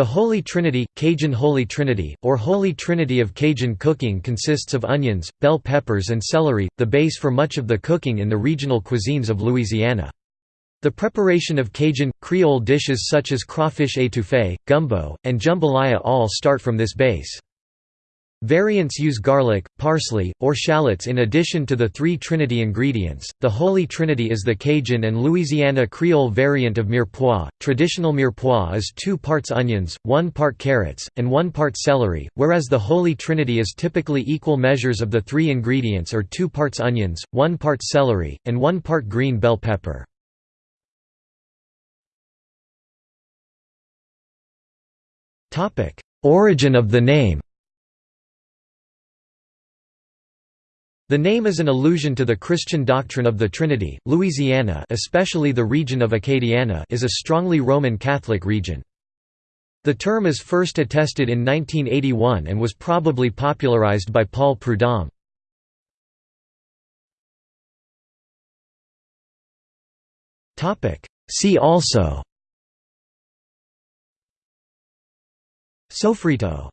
The Holy Trinity, Cajun Holy Trinity, or Holy Trinity of Cajun cooking consists of onions, bell peppers and celery, the base for much of the cooking in the regional cuisines of Louisiana. The preparation of Cajun, Creole dishes such as crawfish étouffée, gumbo, and jambalaya all start from this base. Variants use garlic, parsley, or shallots in addition to the three Trinity ingredients. The Holy Trinity is the Cajun and Louisiana Creole variant of mirepoix. Traditional mirepoix is 2 parts onions, 1 part carrots, and 1 part celery, whereas the Holy Trinity is typically equal measures of the three ingredients or 2 parts onions, 1 part celery, and 1 part green bell pepper. Origin of the name The name is an allusion to the Christian doctrine of the Trinity. Louisiana, especially the region of Acadiana, is a strongly Roman Catholic region. The term is first attested in 1981 and was probably popularized by Paul Prudhomme. Topic: See also Sofrito